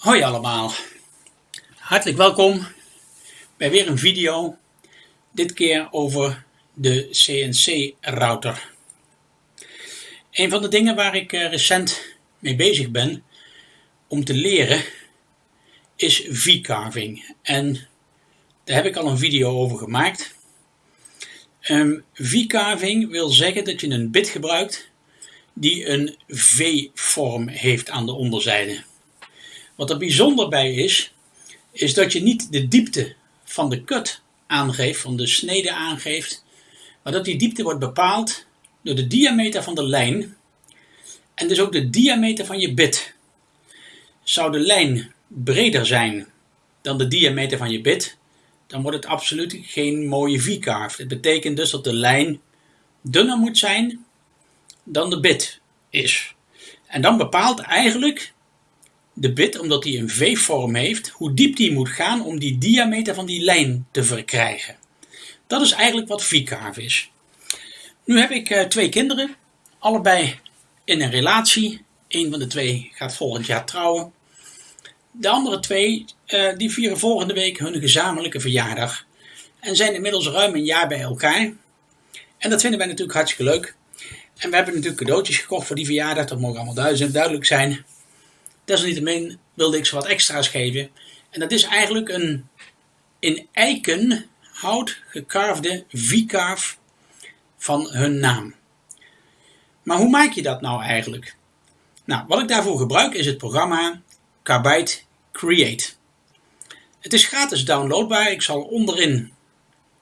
Hoi allemaal, hartelijk welkom bij weer een video, dit keer over de CNC-router. Een van de dingen waar ik eh, recent mee bezig ben om te leren is V-carving en daar heb ik al een video over gemaakt. Um, V-carving wil zeggen dat je een bit gebruikt die een V-vorm heeft aan de onderzijde. Wat er bijzonder bij is, is dat je niet de diepte van de cut aangeeft, van de snede aangeeft, maar dat die diepte wordt bepaald door de diameter van de lijn en dus ook de diameter van je bit. Zou de lijn breder zijn dan de diameter van je bit, dan wordt het absoluut geen mooie V-carve. Dat betekent dus dat de lijn dunner moet zijn dan de bit is. En dan bepaalt eigenlijk de bit, omdat hij een V-vorm heeft, hoe diep die moet gaan om die diameter van die lijn te verkrijgen. Dat is eigenlijk wat V-carve is. Nu heb ik uh, twee kinderen, allebei in een relatie. Een van de twee gaat volgend jaar trouwen. De andere twee uh, die vieren volgende week hun gezamenlijke verjaardag. En zijn inmiddels ruim een jaar bij elkaar. En dat vinden wij natuurlijk hartstikke leuk. En we hebben natuurlijk cadeautjes gekocht voor die verjaardag. Dat mogen allemaal duidelijk zijn. Desalniettemin wilde ik ze wat extra's geven. En dat is eigenlijk een in eikenhout gekarfde V-carve van hun naam. Maar hoe maak je dat nou eigenlijk? Nou, wat ik daarvoor gebruik is het programma Carbide Create. Het is gratis downloadbaar. Ik zal onderin,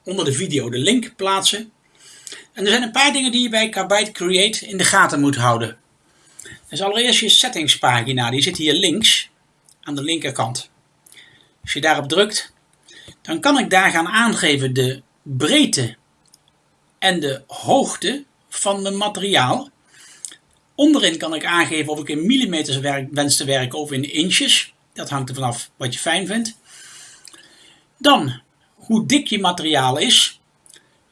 onder de video, de link plaatsen. En er zijn een paar dingen die je bij Carbide Create in de gaten moet houden. Dus allereerst je settingspagina, die zit hier links aan de linkerkant. Als je daarop drukt, dan kan ik daar gaan aangeven de breedte en de hoogte van het materiaal. Onderin kan ik aangeven of ik in millimeters wens te werken of in inches. Dat hangt er vanaf wat je fijn vindt. Dan hoe dik je materiaal is.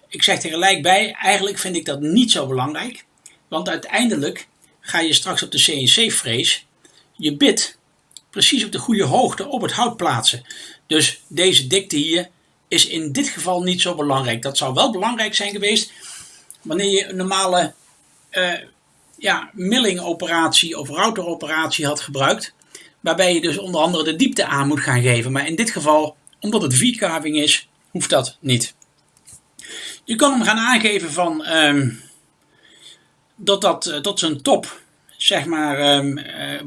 Ik zeg er gelijk bij, eigenlijk vind ik dat niet zo belangrijk. Want uiteindelijk ga je straks op de CNC-frees je bit precies op de goede hoogte op het hout plaatsen. Dus deze dikte hier is in dit geval niet zo belangrijk. Dat zou wel belangrijk zijn geweest wanneer je een normale uh, ja, milling operatie of routeroperatie had gebruikt. Waarbij je dus onder andere de diepte aan moet gaan geven. Maar in dit geval, omdat het V-carving is, hoeft dat niet. Je kan hem gaan aangeven van um, dat dat uh, tot zijn top, zeg maar, um,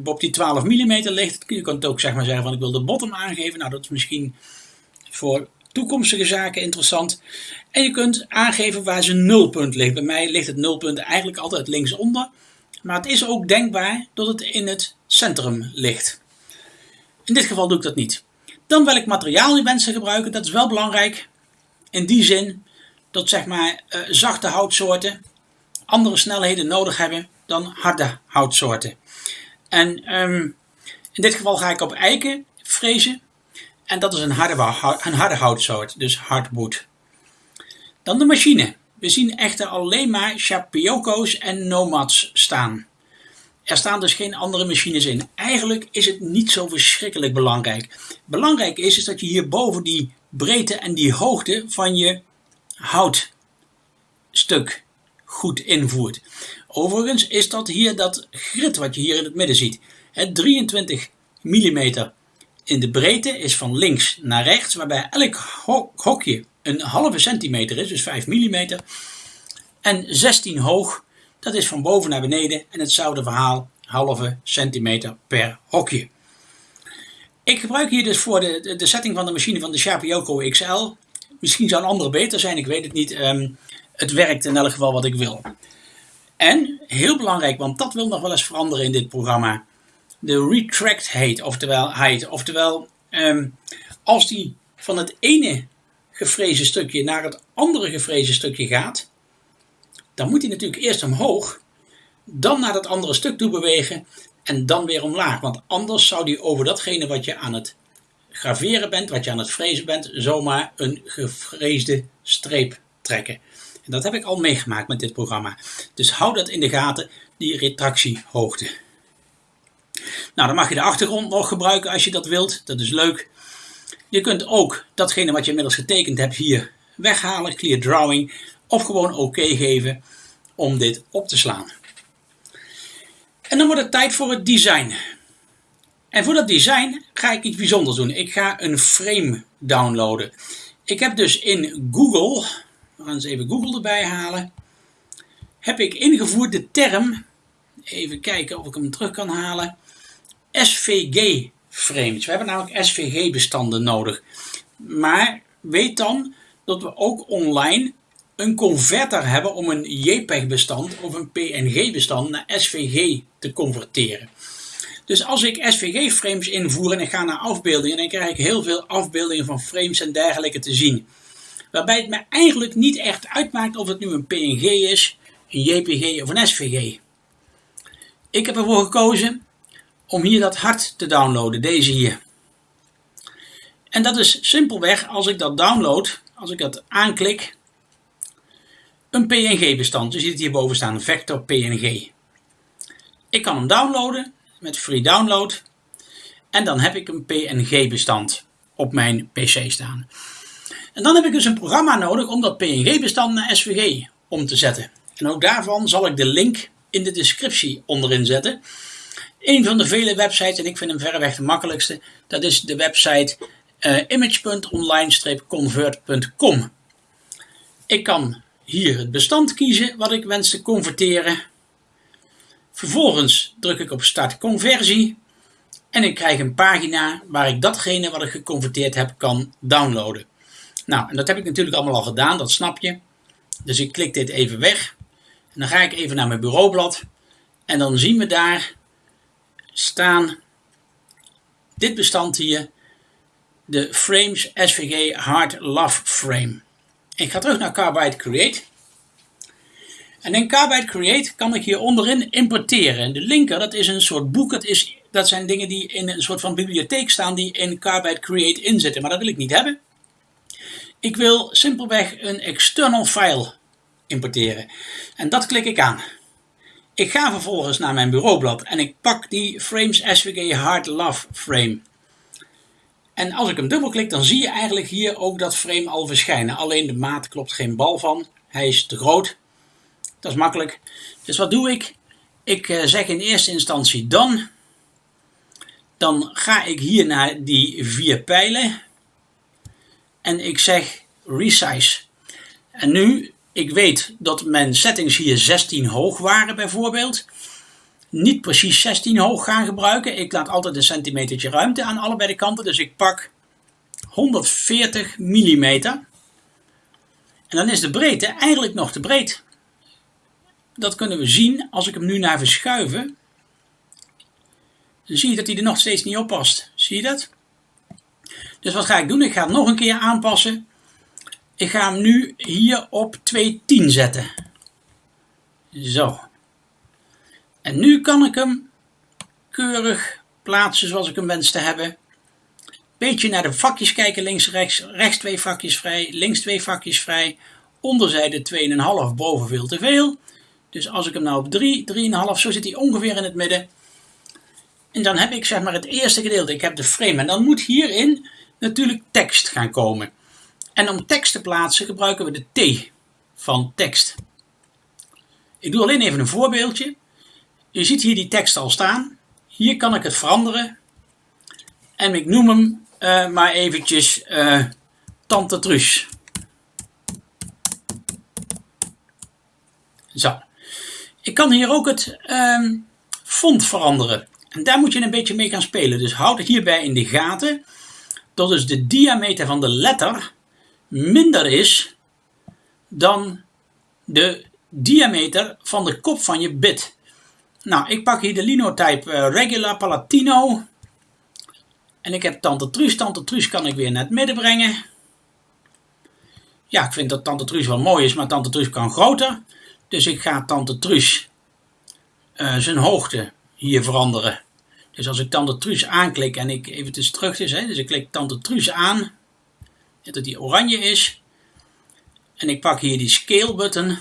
op die 12 mm ligt. Je kunt ook zeg maar zeggen van ik wil de bottom aangeven. Nou, dat is misschien voor toekomstige zaken interessant. En je kunt aangeven waar zijn nulpunt ligt. Bij mij ligt het nulpunt eigenlijk altijd linksonder. Maar het is ook denkbaar dat het in het centrum ligt. In dit geval doe ik dat niet. Dan welk materiaal je wensen gebruiken, dat is wel belangrijk. In die zin dat zeg maar uh, zachte houtsoorten andere snelheden nodig hebben dan harde houtsoorten. En um, in dit geval ga ik op eiken frezen. En dat is een harde, een harde houtsoort, dus hardwood. Dan de machine. We zien echter alleen maar Shapioko's en Nomads staan. Er staan dus geen andere machines in. Eigenlijk is het niet zo verschrikkelijk belangrijk. Belangrijk is, is dat je hierboven die breedte en die hoogte van je houtstuk goed invoert. Overigens is dat hier dat grid wat je hier in het midden ziet. Het 23 mm in de breedte is van links naar rechts, waarbij elk hokje een halve centimeter is, dus 5 mm. En 16 hoog, dat is van boven naar beneden en hetzelfde verhaal, halve centimeter per hokje. Ik gebruik hier dus voor de, de setting van de machine van de Sharp Yoko XL. Misschien zou een andere beter zijn, ik weet het niet. Um, het werkt in elk geval wat ik wil. En, heel belangrijk, want dat wil nog wel eens veranderen in dit programma. De retract height, oftewel, height, oftewel um, als die van het ene gefrezen stukje naar het andere gefrezen stukje gaat, dan moet hij natuurlijk eerst omhoog, dan naar dat andere stuk toe bewegen en dan weer omlaag. Want anders zou die over datgene wat je aan het graveren bent, wat je aan het frezen bent, zomaar een gefreesde streep trekken. Dat heb ik al meegemaakt met dit programma. Dus hou dat in de gaten, die retractiehoogte. Nou, dan mag je de achtergrond nog gebruiken als je dat wilt. Dat is leuk. Je kunt ook datgene wat je inmiddels getekend hebt hier weghalen, clear drawing, of gewoon oké geven om dit op te slaan. En dan wordt het tijd voor het design. En voor dat design ga ik iets bijzonders doen. Ik ga een frame downloaden. Ik heb dus in Google, we gaan eens even Google erbij halen, heb ik ingevoerd de term, even kijken of ik hem terug kan halen, SVG frames. We hebben namelijk SVG bestanden nodig. Maar weet dan dat we ook online een converter hebben om een JPEG bestand of een PNG bestand naar SVG te converteren. Dus als ik SVG frames invoer en ik ga naar afbeeldingen, dan krijg ik heel veel afbeeldingen van frames en dergelijke te zien. Waarbij het me eigenlijk niet echt uitmaakt of het nu een PNG is, een JPG of een SVG. Ik heb ervoor gekozen om hier dat hart te downloaden, deze hier. En dat is simpelweg als ik dat download, als ik dat aanklik, een PNG-bestand. Je ziet het hierboven staan, vector PNG. Ik kan hem downloaden met free download en dan heb ik een PNG-bestand op mijn PC staan. En dan heb ik dus een programma nodig om dat PNG-bestand naar SVG om te zetten. En ook daarvan zal ik de link in de descriptie onderin zetten. Een van de vele websites, en ik vind hem verreweg de makkelijkste, dat is de website uh, image.online-convert.com. Ik kan hier het bestand kiezen wat ik wens te converteren. Vervolgens druk ik op start conversie en ik krijg een pagina waar ik datgene wat ik geconverteerd heb kan downloaden. Nou, en dat heb ik natuurlijk allemaal al gedaan, dat snap je. Dus ik klik dit even weg. Dan ga ik even naar mijn bureaublad. En dan zien we daar staan dit bestand hier. De Frames SVG Hard Love Frame. Ik ga terug naar Carbide Create. En in Carbide Create kan ik hier onderin importeren. En de linker, dat is een soort boek. Dat, is, dat zijn dingen die in een soort van bibliotheek staan die in Carbide Create inzitten. Maar dat wil ik niet hebben. Ik wil simpelweg een external file importeren. En dat klik ik aan. Ik ga vervolgens naar mijn bureaublad en ik pak die Frames SVG Hard Love frame. En als ik hem dubbelklik, dan zie je eigenlijk hier ook dat frame al verschijnen. Alleen de maat klopt geen bal van. Hij is te groot. Dat is makkelijk. Dus wat doe ik? Ik eh, zeg in eerste instantie dan. Dan ga ik hier naar die vier pijlen. En ik zeg resize. En nu ik weet dat mijn settings hier 16 hoog waren bijvoorbeeld. Niet precies 16 hoog gaan gebruiken. Ik laat altijd een centimetertje ruimte aan allebei de kanten. Dus ik pak 140 mm. En dan is de breedte eigenlijk nog te breed. Dat kunnen we zien als ik hem nu naar verschuiven. Dan zie je dat hij er nog steeds niet op past. Zie je dat? Dus wat ga ik doen? Ik ga het nog een keer aanpassen. Ik ga hem nu hier op 2.10 zetten. Zo. En nu kan ik hem keurig plaatsen zoals ik hem wens te hebben. Beetje naar de vakjes kijken, links, rechts, rechts twee vakjes vrij, links twee vakjes vrij, onderzijde 2,5, boven veel te veel. Dus als ik hem nou op 3, 3,5, zo zit hij ongeveer in het midden. En dan heb ik zeg maar het eerste gedeelte, ik heb de frame. En dan moet hierin natuurlijk tekst gaan komen. En om tekst te plaatsen gebruiken we de T van tekst. Ik doe alleen even een voorbeeldje. Je ziet hier die tekst al staan. Hier kan ik het veranderen. En ik noem hem uh, maar eventjes uh, Tante Truus. Zo. Ik kan hier ook het uh, font veranderen. En daar moet je een beetje mee gaan spelen. Dus houd het hierbij in de gaten. Dat is de diameter van de letter minder is dan de diameter van de kop van je bit. Nou, ik pak hier de Linotype uh, Regular Palatino. En ik heb Tante Truus. Tante Truus kan ik weer naar het midden brengen. Ja, ik vind dat Tante Truus wel mooi is, maar Tante Truus kan groter. Dus ik ga Tante Truus uh, zijn hoogte hier veranderen. Dus als ik Tante Truus aanklik en ik even terug is, dus ik klik Tante Truus aan, dat die oranje is. En ik pak hier die scale button.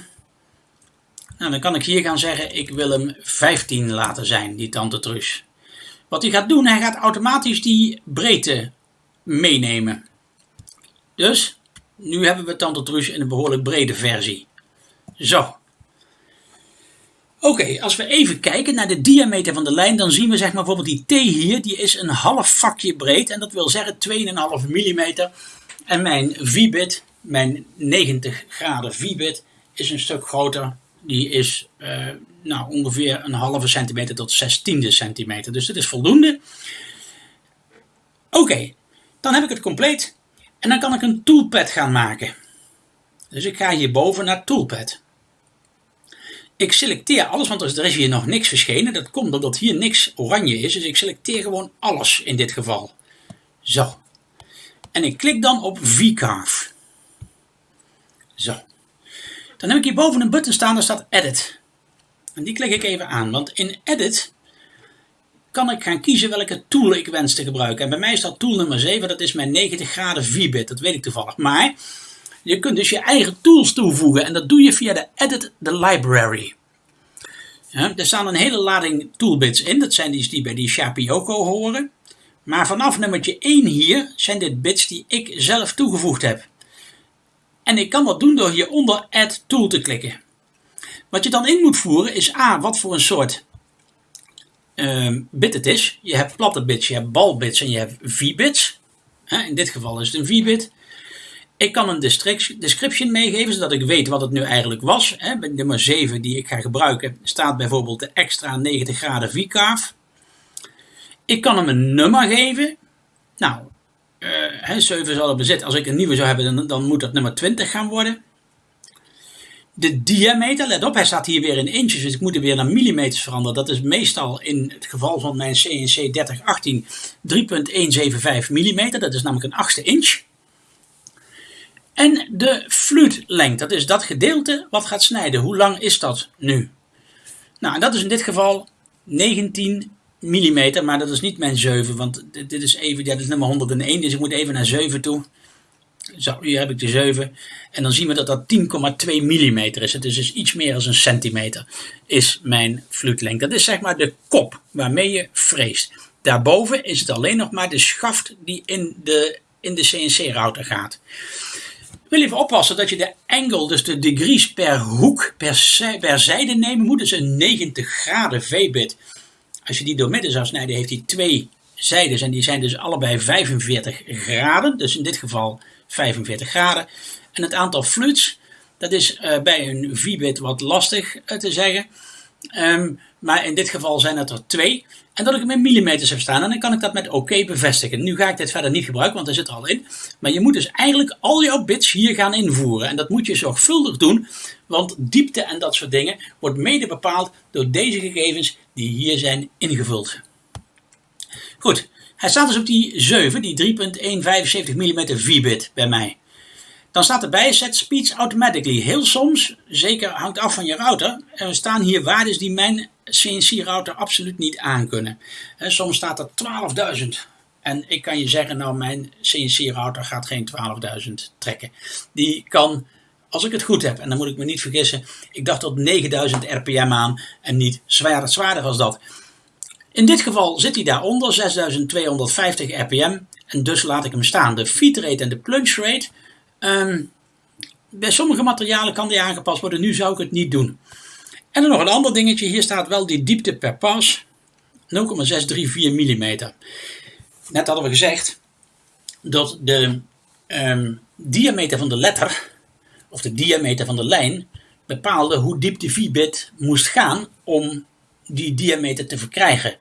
Nou, dan kan ik hier gaan zeggen, ik wil hem 15 laten zijn, die tante Truus. Wat hij gaat doen, hij gaat automatisch die breedte meenemen. Dus, nu hebben we Tante Truus in een behoorlijk brede versie. Zo. Oké, als we even kijken naar de diameter van de lijn, dan zien we zeg maar bijvoorbeeld die T hier, die is een half vakje breed. En dat wil zeggen 2,5 mm. En mijn V-bit, mijn 90 graden V-bit, is een stuk groter. Die is uh, nou, ongeveer een halve centimeter tot 16 centimeter. Dus dat is voldoende. Oké, dan heb ik het compleet. En dan kan ik een toolpad gaan maken. Dus ik ga hierboven naar toolpad. Ik selecteer alles, want er is hier nog niks verschenen. Dat komt omdat hier niks oranje is. Dus ik selecteer gewoon alles in dit geval. Zo. En ik klik dan op V-Carve. Zo. Dan heb ik hierboven een button staan, daar staat Edit. En die klik ik even aan, want in Edit kan ik gaan kiezen welke tool ik wens te gebruiken. En bij mij staat tool nummer 7, dat is mijn 90 graden V-bit, dat weet ik toevallig. Maar je kunt dus je eigen tools toevoegen en dat doe je via de Edit the Library. Ja, er staan een hele lading toolbits in, dat zijn die die bij die Shapioko horen. Maar vanaf nummertje 1 hier zijn dit bits die ik zelf toegevoegd heb. En ik kan dat doen door hieronder Add Tool te klikken. Wat je dan in moet voeren is A, wat voor een soort uh, bit het is. Je hebt platte bits, je hebt balbits en je hebt V-bits. In dit geval is het een V-bit. Ik kan een description meegeven, zodat ik weet wat het nu eigenlijk was. Bij nummer 7 die ik ga gebruiken staat bijvoorbeeld de extra 90 graden V-carve. Ik kan hem een nummer geven. Nou, uh, 7 zal er bezit. Als ik een nieuwe zou hebben, dan, dan moet dat nummer 20 gaan worden. De diameter, let op, hij staat hier weer in inches, dus ik moet hem weer naar millimeters veranderen. Dat is meestal in het geval van mijn CNC 3018 3.175 mm, dat is namelijk een achtste inch. En de fluitlengte, dat is dat gedeelte wat gaat snijden. Hoe lang is dat nu? Nou, dat is in dit geval 19 mm, maar dat is niet mijn 7, want dit is even, ja, dit is nummer 101, dus ik moet even naar 7 toe. Zo, hier heb ik de 7. En dan zien we dat dat 10,2 mm is. Het is dus iets meer dan een centimeter is mijn fluitlengte. Dat is zeg maar de kop waarmee je freest. Daarboven is het alleen nog maar de schaft die in de, in de CNC-router gaat. Wil even oppassen dat je de angle, dus de degrees per hoek, per, per zijde nemen moet. Dus een 90 graden V-bit. Als je die door midden zou snijden, heeft hij twee zijdes. En die zijn dus allebei 45 graden. Dus in dit geval 45 graden. En het aantal fluits, dat is uh, bij een V-bit wat lastig uh, te zeggen. Um, maar in dit geval zijn het er twee. En dat ik hem in millimeters heb staan. En dan kan ik dat met oké bevestigen. Nu ga ik dit verder niet gebruiken, want er zit er al in. Maar je moet dus eigenlijk al jouw bits hier gaan invoeren. En dat moet je zorgvuldig doen. Want diepte en dat soort dingen wordt mede bepaald door deze gegevens die hier zijn ingevuld. Goed, hij staat dus op die 7, die 3.175 mm V-bit bij mij. Dan staat erbij set speeds automatically. Heel soms, zeker hangt af van je router, er staan hier waarden die mijn CNC-router absoluut niet aankunnen. Soms staat er 12.000. En ik kan je zeggen, nou mijn CNC-router gaat geen 12.000 trekken. Die kan, als ik het goed heb, en dan moet ik me niet vergissen, ik dacht tot 9000 rpm aan en niet zwaarder, zwaarder als dat. In dit geval zit hij daaronder, 6250 rpm. En dus laat ik hem staan. De feed en de plunge rate. Ehm, bij sommige materialen kan die aangepast worden. Nu zou ik het niet doen. En dan nog een ander dingetje. Hier staat wel die diepte per pas. 0,634 mm. Net hadden we gezegd dat de ehm, diameter van de letter, of de diameter van de lijn, bepaalde hoe diep de V-bit moest gaan om die diameter te verkrijgen.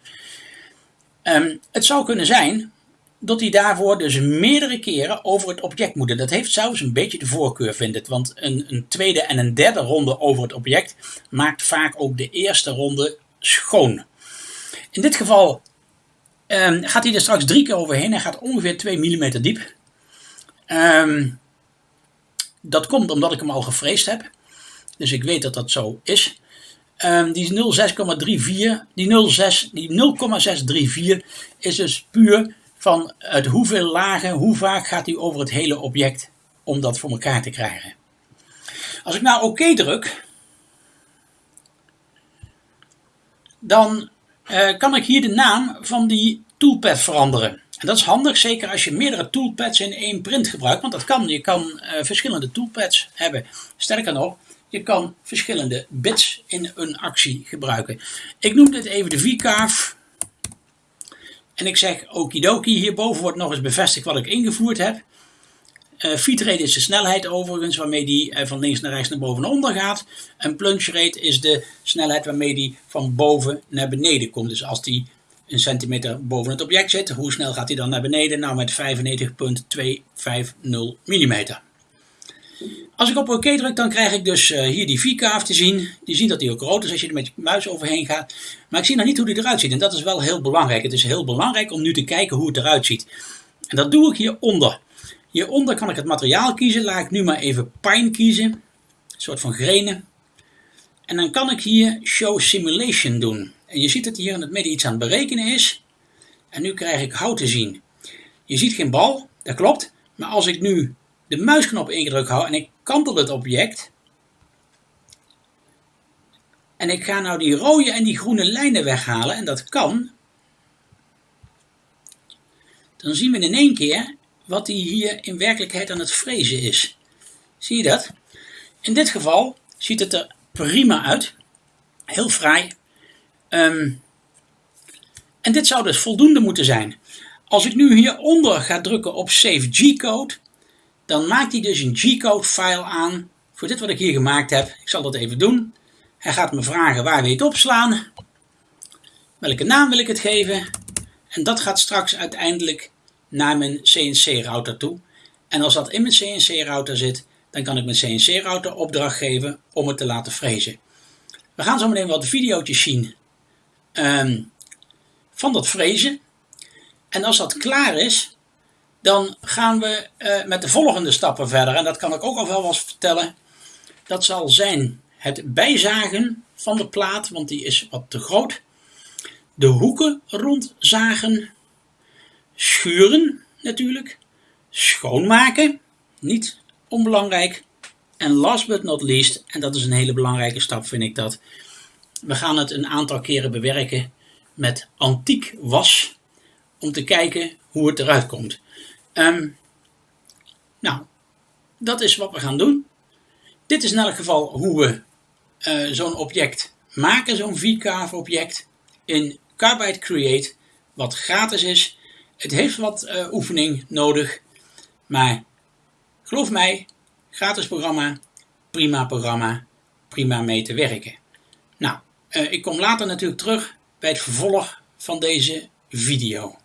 Ehm, het zou kunnen zijn dat hij daarvoor dus meerdere keren over het object moet. Dat heeft zelfs een beetje de voorkeur, vind ik. Want een, een, tweede en een derde ronde over het object maakt vaak ook de eerste ronde schoon. In dit geval um, gaat hij er straks drie keer overheen. Hij gaat ongeveer 2 mm diep. Um, dat komt omdat ik hem al gefreesd heb. Dus ik weet dat dat zo is. Um, die 0,6,34, die 0,6, die 0,634 is dus puur van het hoeveel lagen, hoe vaak gaat hij over het hele object om dat voor elkaar te krijgen. Als ik nou oké druk, dan uh, kan ik hier de naam van die toolpad veranderen. En dat is handig, zeker als je meerdere toolpads in één print gebruikt, want dat kan. Je kan uh, verschillende toolpads hebben. Sterker nog, je kan verschillende bits in een actie gebruiken. Ik noem dit even de V-carve. En ik zeg okidoki. Hierboven wordt nog eens bevestigd wat ik ingevoerd heb. Uh, feed rate is de snelheid overigens waarmee die uh, van links naar rechts naar boven en onder gaat. En plunge rate is de snelheid waarmee die van boven naar beneden komt. Dus als die een centimeter boven het object zit, hoe snel gaat hij dan naar beneden? Nou met 95.250 mm. Als ik op OK druk, dan krijg ik dus uh, hier die V-kaaf te zien. Je ziet dat die ook rood is als je er met je muis overheen gaat. Maar ik zie nog niet hoe die eruit ziet. En dat is wel heel belangrijk. Het is heel belangrijk om nu te kijken hoe het eruit ziet. En dat doe ik hieronder. Hieronder kan ik het materiaal kiezen. Laat ik nu maar even pine kiezen. Een soort van grenen. En dan kan ik hier Show Simulation doen. En je ziet dat hier in het midden iets aan het berekenen is. En nu krijg ik hout te zien. Je ziet geen bal, dat klopt. Maar als ik nu de muisknop ingedrukt hou en ik kantel het object. En ik ga nou die rode en die groene lijnen weghalen en dat kan. Dan zien we in één keer wat hij hier in werkelijkheid aan het frezen is. Zie je dat? In dit geval ziet het er prima uit. Heel fraai. Ehm, en dit zou dus voldoende moeten zijn. Als ik nu hieronder ga drukken op Save G-code, dan maakt hij dus een G-code file aan voor dit wat ik hier gemaakt heb. Ik zal dat even doen. Hij gaat me vragen waar wil het opslaan. Welke naam wil ik het geven. En dat gaat straks uiteindelijk naar mijn CNC-router toe. En als dat in mijn CNC-router zit, dan kan ik mijn CNC-router opdracht geven om het te laten frezen. We gaan zo meteen wat video's zien um, van dat frezen. En als dat klaar is, dan gaan we uh, met de volgende stappen verder. En dat kan ik ook al wel eens vertellen. Dat zal zijn het bijzagen van de plaat, want die is wat te groot. De hoeken rondzagen. Schuren natuurlijk. Schoonmaken. Niet onbelangrijk. En last but not least, en dat is een hele belangrijke stap vind ik dat. We gaan het een aantal keren bewerken met antiek was. Om te kijken hoe het eruit komt. Um, nou, dat is wat we gaan doen. Dit is in elk geval hoe we uh, zo'n object maken, zo'n V-carve object in Carbide Create, wat gratis is. Het heeft wat uh, oefening nodig, maar geloof mij, gratis programma, prima programma, prima mee te werken. Nou, uh, ik kom later natuurlijk terug bij het vervolg van deze video.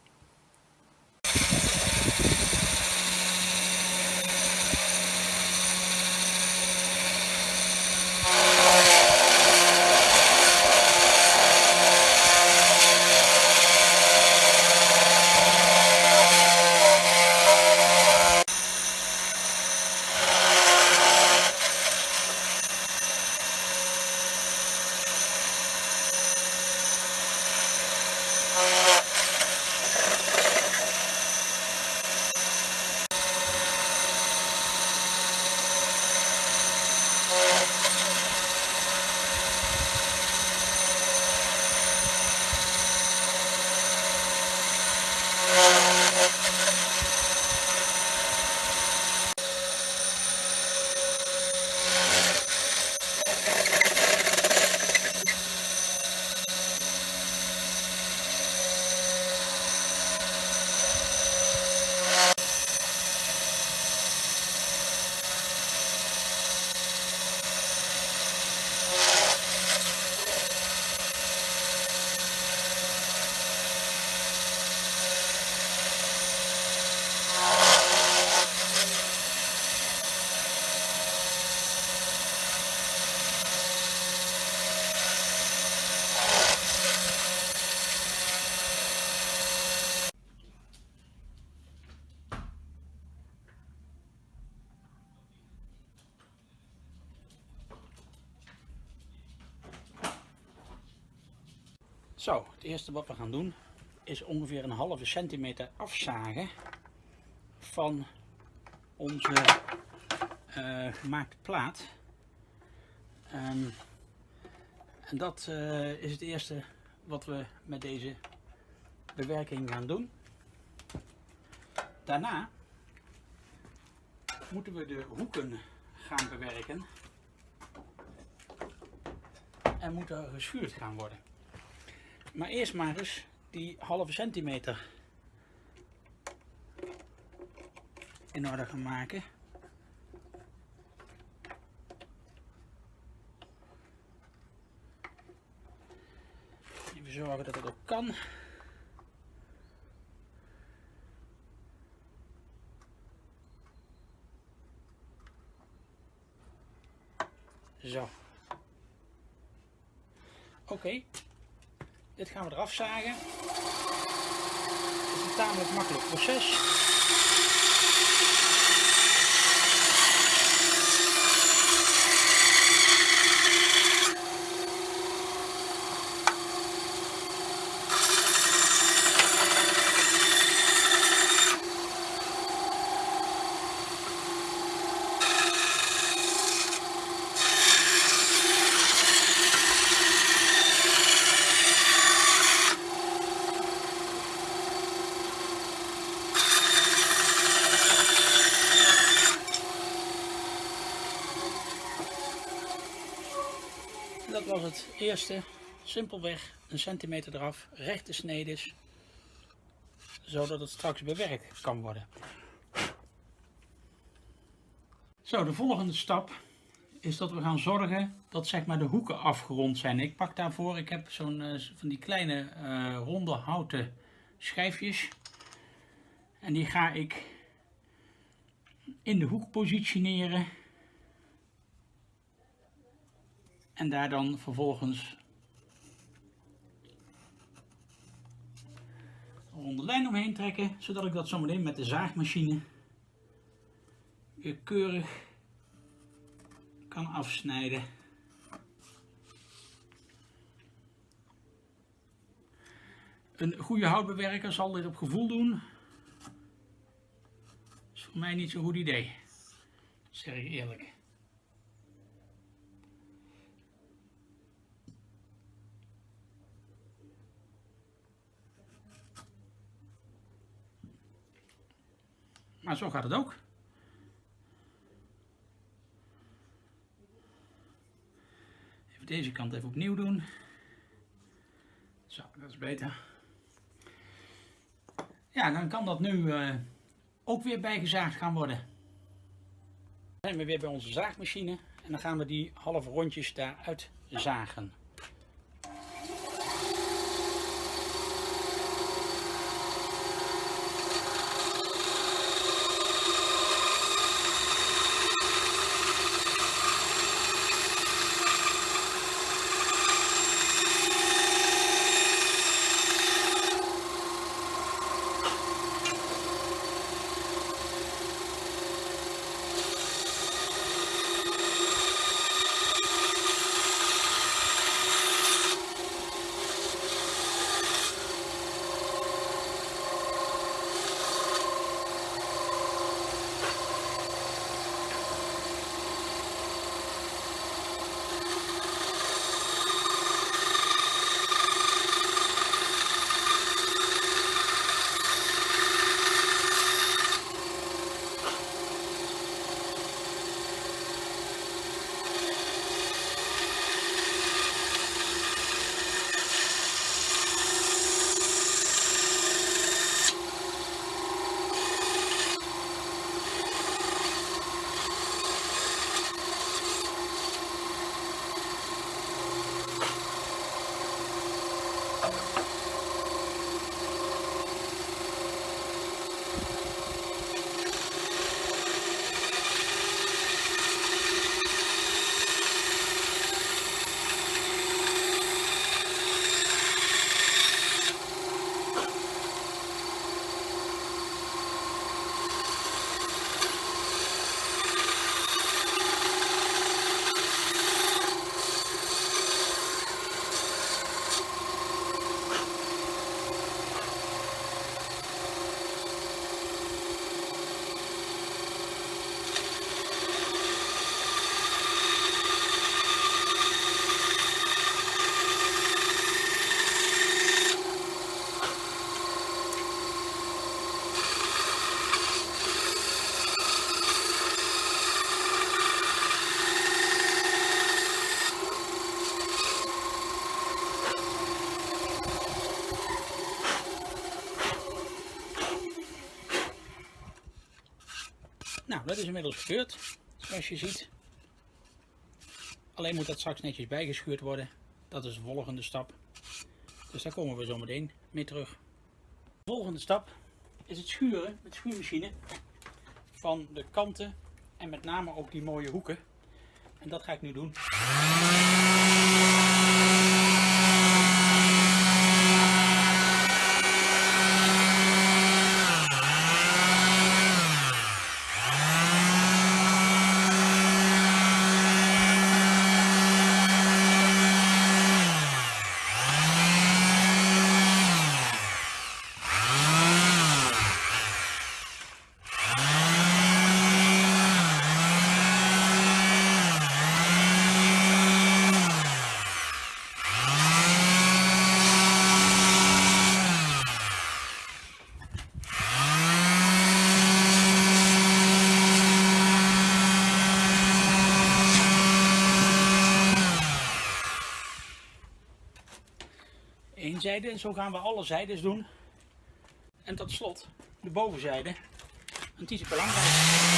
Zo, het eerste wat we gaan doen is ongeveer een halve centimeter afzagen van onze gemaakte plaat. Um, en dat uh, is het eerste wat we met deze bewerking gaan doen. Daarna moeten we de hoeken gaan bewerken en moeten geschuurd gaan worden. Maar eerst maar eens die halve centimeter in orde gaan maken. Even zorgen dat het ook kan. Zo. Oké. Dit gaan we eraf zagen. Het is een tamelijk makkelijk proces. Dat was het eerste. Simpelweg een centimeter eraf, rechte snedes, zodat het straks bewerkt kan worden. Zo, de volgende stap is dat we gaan zorgen dat zeg maar, de hoeken afgerond zijn. Ik pak daarvoor, ik heb zo'n uh, van die kleine uh, ronde houten schijfjes. En die ga ik in de hoek positioneren. En daar dan vervolgens een ronde lijn omheen trekken, zodat ik dat zometeen met de zaagmachine weer keurig kan afsnijden. Een goede houtbewerker zal dit op gevoel doen. Dat is voor mij niet zo'n goed idee. Dat zeg ik eerlijk. Maar zo gaat het ook. Even deze kant even opnieuw doen. Zo, dat is beter. Ja, dan kan dat nu uh, ook weer bijgezaagd gaan worden. Dan zijn we weer bij onze zaagmachine en dan gaan we die halve rondjes daaruit zagen. Dat is inmiddels gebeurd, zoals je ziet. Alleen moet dat straks netjes bijgeschuurd worden. Dat is de volgende stap. Dus daar komen we zo meteen mee terug. De volgende stap is het schuren met schuurmachine van de kanten en met name ook die mooie hoeken. En dat ga ik nu doen. En zo gaan we alle zijdes doen. En tot slot de bovenzijde. Want die is belangrijk.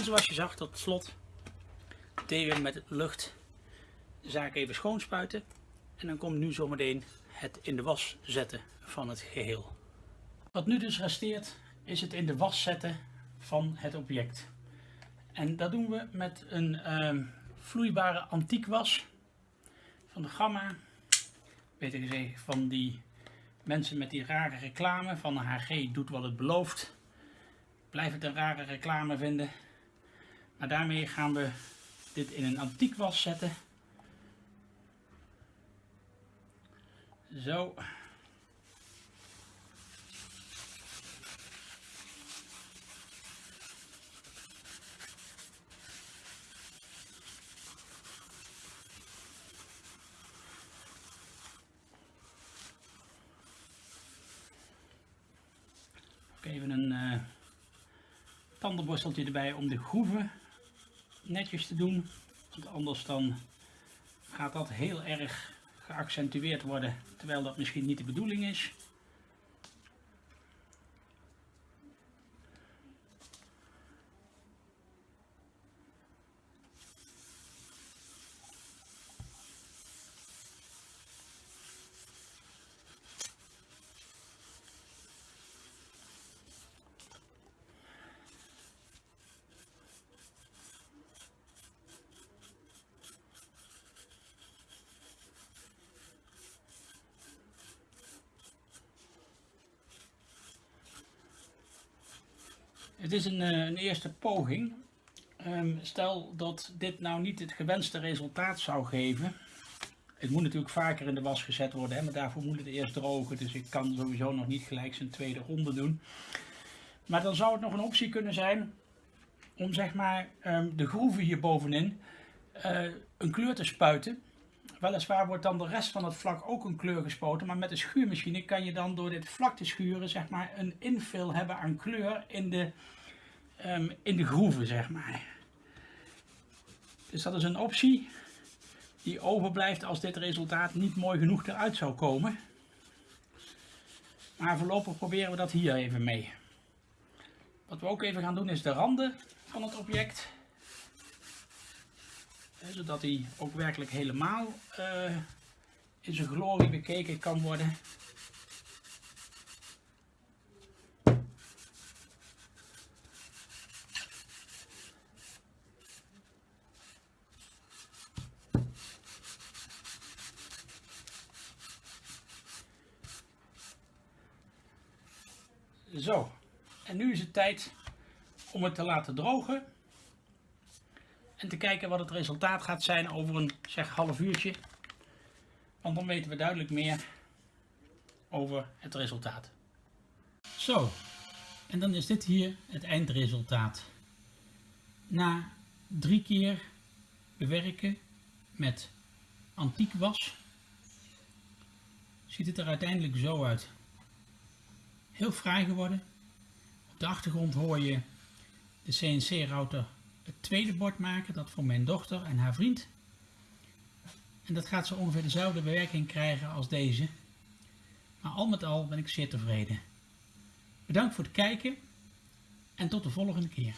En zoals je zag tot slot deed we met lucht de zaak even schoonspuiten. En dan komt nu zometeen het in de was zetten van het geheel. Wat nu dus resteert is het in de was zetten van het object. En dat doen we met een ehm, vloeibare antiekwas van de Gamma. Beter gezegd van die mensen met die rare reclame van HG doet wat het belooft. Blijf het een rare reclame vinden. Maar daarmee gaan we dit in een antiekwas zetten. Zo. Even een uh, tandenborsteltje erbij om de groeven netjes te doen. Want anders dan gaat dat heel erg geaccentueerd worden, terwijl dat misschien niet de bedoeling is. Het is een, een eerste poging. Um, stel dat dit nou niet het gewenste resultaat zou geven. Het moet natuurlijk vaker in de was gezet worden, hè, maar daarvoor moet het eerst drogen. Dus ik kan sowieso nog niet gelijk zijn tweede ronde doen. Maar dan zou het nog een optie kunnen zijn om zeg maar um, de groeven hier bovenin uh, een kleur te spuiten. Weliswaar wordt dan de rest van het vlak ook een kleur gespoten, maar met de schuurmachine kan je dan door dit vlak te schuren zeg maar een infill hebben aan kleur in de, um, in de groeven zeg maar. Dus dat is een optie die overblijft als dit resultaat niet mooi genoeg eruit zou komen. Maar voorlopig proberen we dat hier even mee. Wat we ook even gaan doen is de randen van het object zodat hij ook werkelijk helemaal uh, in zijn glorie bekeken kan worden. Zo, en nu is het tijd om het te laten drogen. En te kijken wat het resultaat gaat zijn over een zeg half uurtje. Want dan weten we duidelijk meer over het resultaat. Zo, en dan is dit hier het eindresultaat. Na drie keer bewerken met antiek was, ziet het er uiteindelijk zo uit. Heel fraai geworden. Op de achtergrond hoor je de CNC-router het tweede bord maken, dat voor mijn dochter en haar vriend. En dat gaat zo ongeveer dezelfde bewerking krijgen als deze. Maar al met al ben ik zeer tevreden. Bedankt voor het kijken en tot de volgende keer.